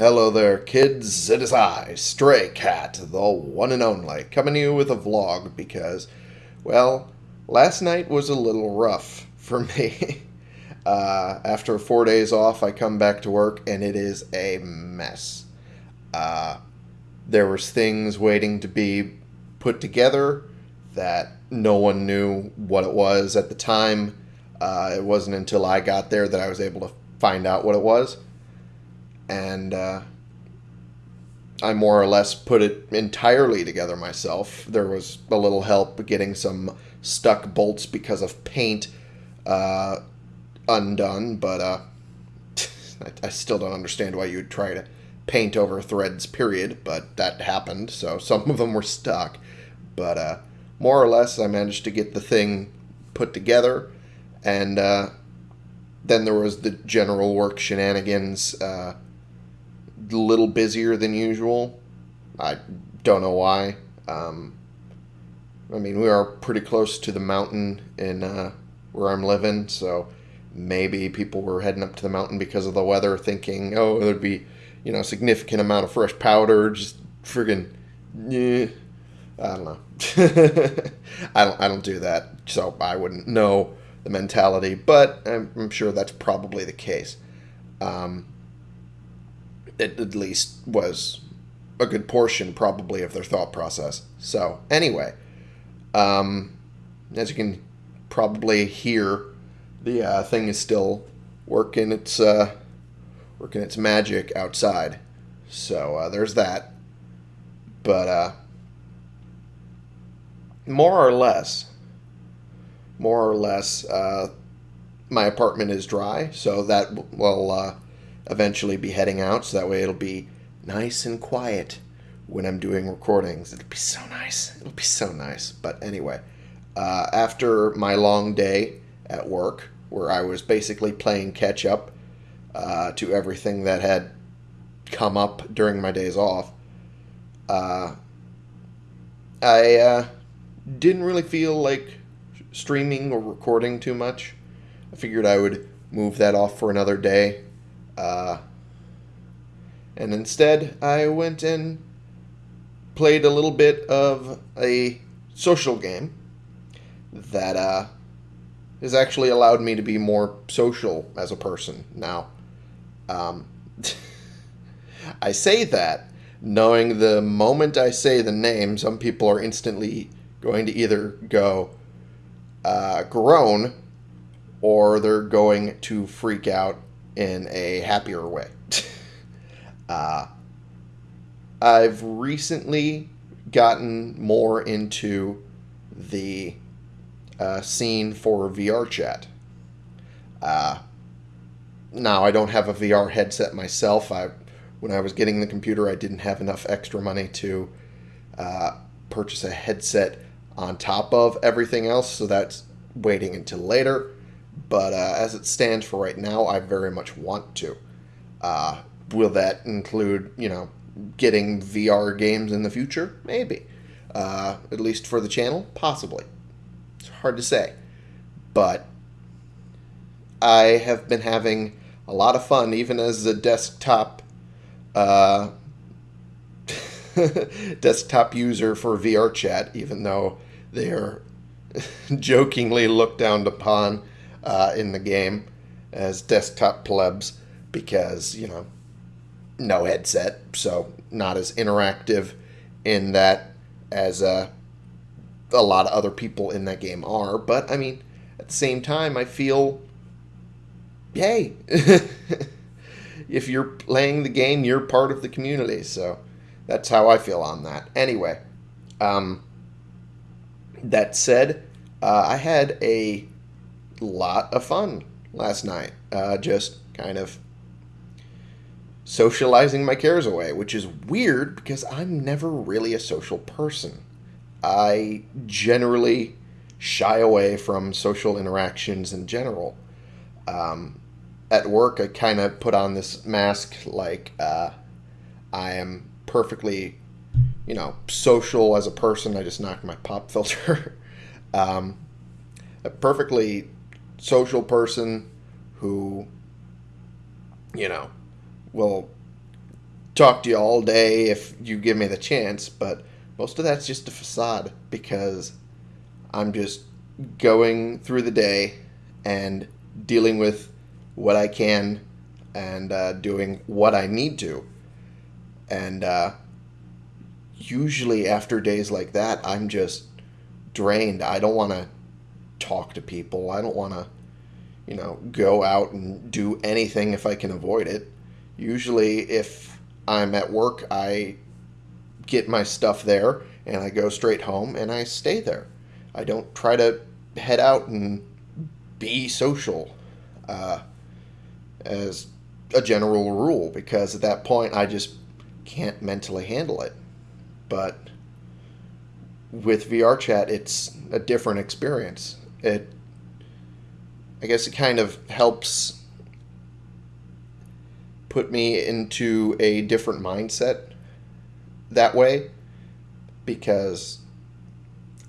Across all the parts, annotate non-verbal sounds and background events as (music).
Hello there, kids. It is I, Stray Cat, the one and only, coming to you with a vlog because, well, last night was a little rough for (laughs) me. uh, after four days off, I come back to work and it is a mess. Uh, there was things waiting to be put together that no one knew what it was at the time. Uh, it wasn't until I got there that I was able to find out what it was and uh, I more or less put it entirely together myself. There was a little help getting some stuck bolts because of paint uh, undone, but uh, (laughs) I, I still don't understand why you'd try to paint over threads, period, but that happened, so some of them were stuck. But uh, more or less, I managed to get the thing put together, and uh, then there was the general work shenanigans. A little busier than usual. I don't know why. Um, I mean, we are pretty close to the mountain in uh, where I'm living, so maybe people were heading up to the mountain because of the weather, thinking, oh, there'd be, you know, a significant amount of fresh powder. Just friggin', yeah. I don't know. (laughs) I don't. I don't do that, so I wouldn't know the mentality. But I'm, I'm sure that's probably the case. Um, it at least was a good portion probably of their thought process. So anyway, um, as you can probably hear, the uh, thing is still working its uh, working its magic outside. So uh, there's that. But uh, more or less, more or less, uh, my apartment is dry, so that will uh, eventually be heading out, so that way it'll be nice and quiet when I'm doing recordings. It'll be so nice. It'll be so nice. But anyway, uh, after my long day at work, where I was basically playing catch up uh, to everything that had come up during my days off, uh, I uh, didn't really feel like streaming or recording too much. I figured I would move that off for another day uh, and instead, I went and played a little bit of a social game that uh, has actually allowed me to be more social as a person now. Um, (laughs) I say that knowing the moment I say the name, some people are instantly going to either go uh, groan or they're going to freak out in a happier way. (laughs) uh, I've recently gotten more into the uh, scene for VR chat. Uh, now I don't have a VR headset myself. I, when I was getting the computer, I didn't have enough extra money to uh, purchase a headset on top of everything else, so that's waiting until later. But uh, as it stands for right now, I very much want to. Uh, will that include, you know, getting VR games in the future? Maybe. Uh, at least for the channel? Possibly. It's hard to say. But I have been having a lot of fun, even as a desktop uh, (laughs) desktop user for VR chat, even though they are (laughs) jokingly looked down upon uh, in the game as desktop plebs because, you know, no headset, so not as interactive in that as uh, a lot of other people in that game are. But, I mean, at the same time, I feel, hey, (laughs) if you're playing the game, you're part of the community. So that's how I feel on that. Anyway, um, that said, uh, I had a lot of fun last night. Uh, just kind of socializing my cares away, which is weird because I'm never really a social person. I generally shy away from social interactions in general. Um, at work, I kind of put on this mask like uh, I am perfectly, you know, social as a person. I just knocked my pop filter. (laughs) um, perfectly social person who, you know, will talk to you all day if you give me the chance, but most of that's just a facade because I'm just going through the day and dealing with what I can and uh, doing what I need to. And uh, usually after days like that, I'm just drained. I don't want to talk to people. I don't want to, you know, go out and do anything if I can avoid it. Usually, if I'm at work, I get my stuff there and I go straight home and I stay there. I don't try to head out and be social uh, as a general rule because at that point I just can't mentally handle it. But with VR chat, it's a different experience. It, I guess, it kind of helps put me into a different mindset that way because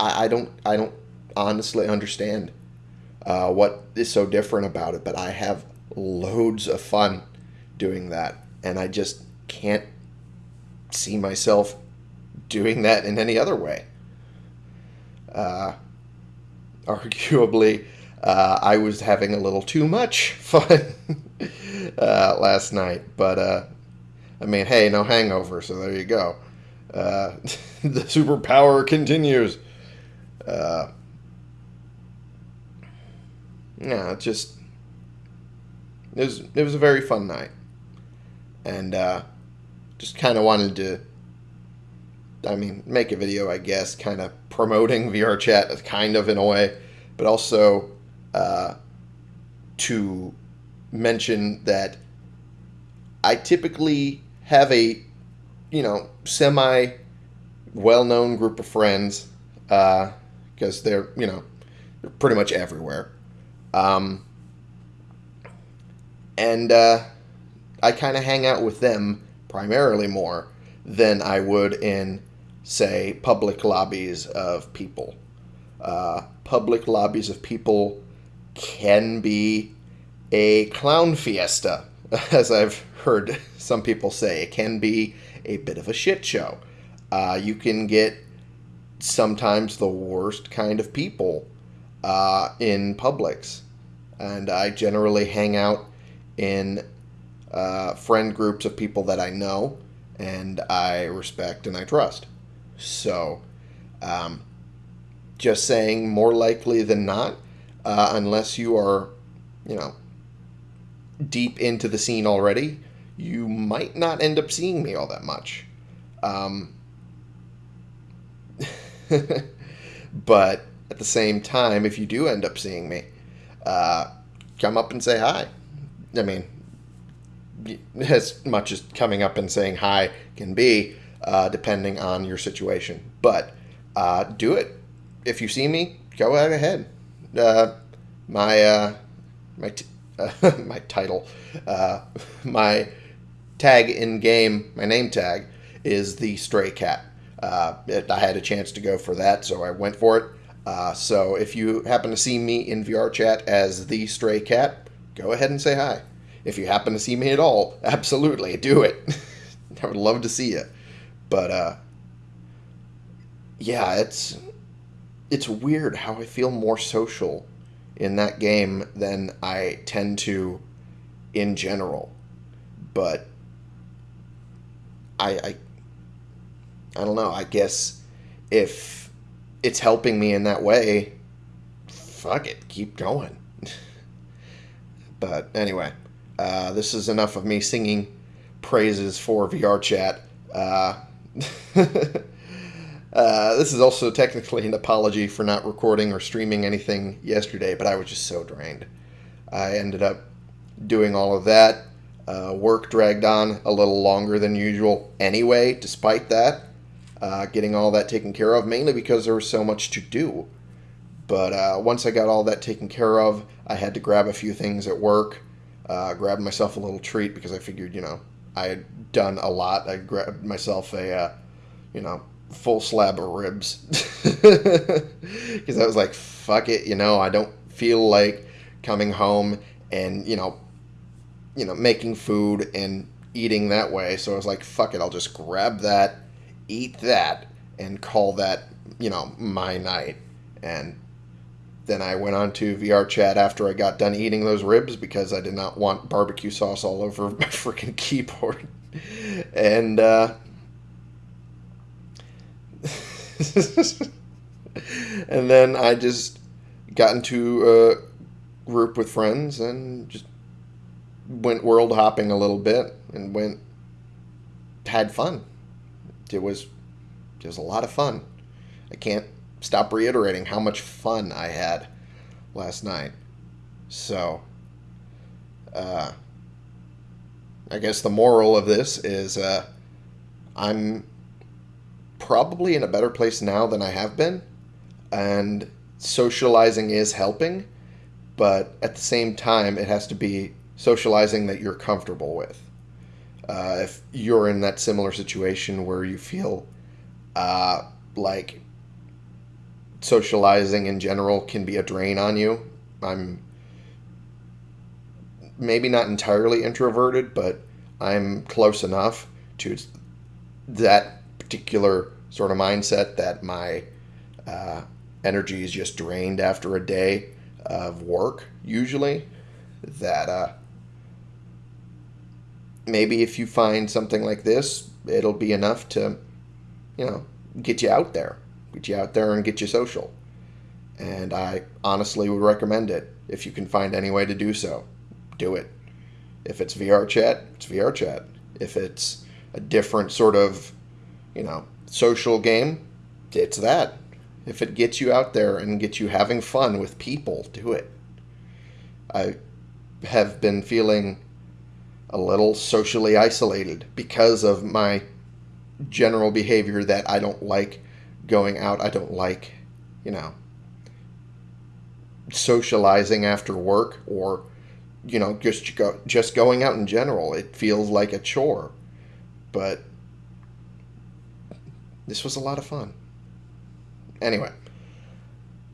I, I don't I don't honestly understand uh, what is so different about it, but I have loads of fun doing that, and I just can't see myself doing that in any other way. Uh, (laughs) arguably, uh, I was having a little too much (laughs) fun uh, last night, but uh, I mean, hey, no hangover, so there you go. Uh, (laughs) the superpower continues. Uh, yeah, it just it was it was a very fun night, and uh, just kind of wanted to. I mean, make a video, I guess, kind of promoting (laughs) VR chat, kind of in a way, but also uh, to mention that I typically have a, you know, semi well known group of friends because uh, they're, you know, they're pretty much everywhere. Um, and uh, I kind of hang out with them primarily more than I would in, say, public lobbies of people. Uh, public lobbies of people can be a clown fiesta, (laughs) as I've heard (laughs) some people say. It can be a bit of a shit show. Uh, you can get sometimes the worst kind of people uh, in publics. And I generally hang out in uh, friend groups of people that I know and I respect and I trust. So, um, just saying, more likely than not, uh, unless you are, you know, deep into the scene already, you might not end up seeing me all that much. Um, (laughs) but at the same time, if you do end up seeing me, uh, come up and say hi. I mean, as much as coming up and saying hi can be, uh, depending on your situation. But uh, do it. If you see me, go right ahead. Uh, my uh, my t- (laughs) my title, uh, my tag in game, my name tag is the stray cat. Uh, it, I had a chance to go for that, so I went for it. so if you happen to see me in VR chat as the stray cat, go ahead and say hi. If you happen to see me at all, (laughs) absolutely do it. (laughs) I would love to see you. But uh, yeah, it's it's weird how I feel more social in that game than I tend to in general. But I I I don't know. I guess if it's helping me in that way, fuck it, keep going. (laughs) But anyway, uh, this is enough of me singing praises for VR chat. Uh, (laughs) uh, this is also technically an apology for not recording or streaming anything yesterday, but I was just so drained. I ended up doing all of that. Uh, work dragged on a little longer than usual anyway, despite that. Uh, getting all that taken care of, mainly because there was so much to do. But uh, once I got all that taken care of, I had to grab a few things at work. Uh, grabbed myself a little treat because I figured, you know, I had done a lot. I grabbed myself a, uh, you know, full slab of ribs (laughs) because I was like, fuck it, you know, I don't feel like coming home and you know, you know, making food and eating that way. So I was like, fuck it, I'll just grab that, eat that, and call that, you know, my night. And then I went on to VR chat after I got done eating those ribs because I did not want barbecue sauce all over (laughs) my freaking keyboard. And, uh, (laughs) and then I just got into a group with friends and just went world hopping a little bit and went had fun. It was it was a lot of fun. I can't stop reiterating how much fun I had last night. So, uh, I guess the moral of this is uh, I'm probably in a better place now than I have been, and socializing is helping, but at the same time, it has to be socializing that you're comfortable with. Uh, if you're in that similar situation where you feel uh, like socializing in general can be a drain on you, I'm maybe not entirely introverted, but I'm close enough to that particular sort of mindset that my uh, energy is just drained after a day of work, usually. That uh, maybe if you find something like this, it'll be enough to, you know, get you out there, get you out there and get you social. And I honestly would recommend it if you can find any way to do so. Do it. If it's VR chat, it's VR chat. If it's a different sort of, you know, social game, it's that. If it gets you out there and gets you having fun with people, do it. I have been feeling a little socially isolated because of my general behavior that I don't like going out. I don't like, you know, socializing after work or you know just go just going out in general. It feels like a chore. But this was a lot of fun. Anyway,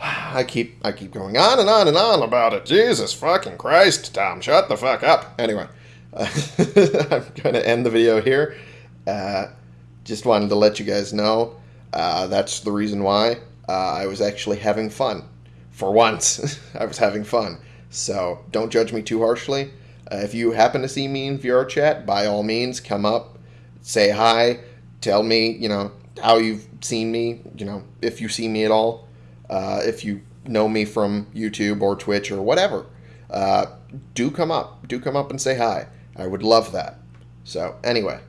I keep I keep going on and on and on about it. Jesus fucking Christ, Tom, shut the fuck up. Anyway, uh, (laughs) I'm going to end the video here. Uh, just wanted to let you guys know uh, that's the reason why uh, I was actually having fun. For once, (laughs) I was having fun. So don't judge me too harshly. Uh, if you happen to see me in VR chat, by all means, come up, say hi, tell me, you know, how you've seen me, you know, if you see me at all, uh, if you know me from YouTube or Twitch or whatever, uh, do come up. Do come up and say hi. I would love that. So, anyway,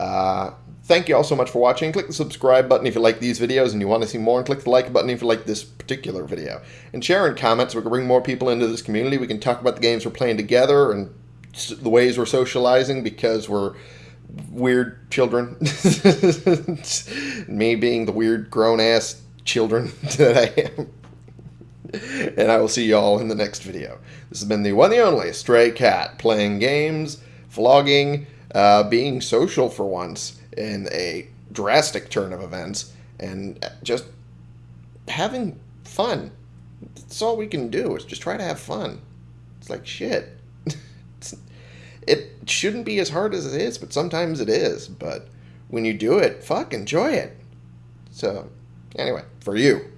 uh, thank you all so much for watching. Click the subscribe button if you like these videos and you want to see more, and click the like button if you like this particular video. And share and comment so we can bring more people into this community. We can talk about the games we're playing together and the ways we're socializing because we're weird children. (laughs) Me being the weird grown ass children (laughs) that I am. and I will see you all in the next video. This has been the one and only Stray Cat playing games, vlogging, uh, being social for once in a drastic turn of events, and just having fun. That's all we can do is just try to have fun. It's like shit. (laughs) it shouldn't be as hard as it is, but sometimes it is. But when you do it, fuck, enjoy it. So, anyway, for you.